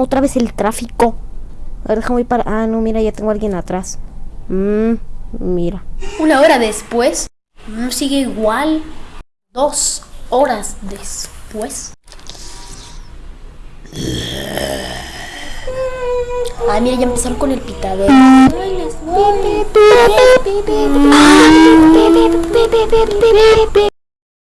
Otra vez el tráfico. A ver, déjame ir para... Ah, no, mira, ya tengo a alguien atrás. Mmm, mira. Una hora después, sigue igual. Dos horas después. Ah, mira, ya empezaron con el pitadero.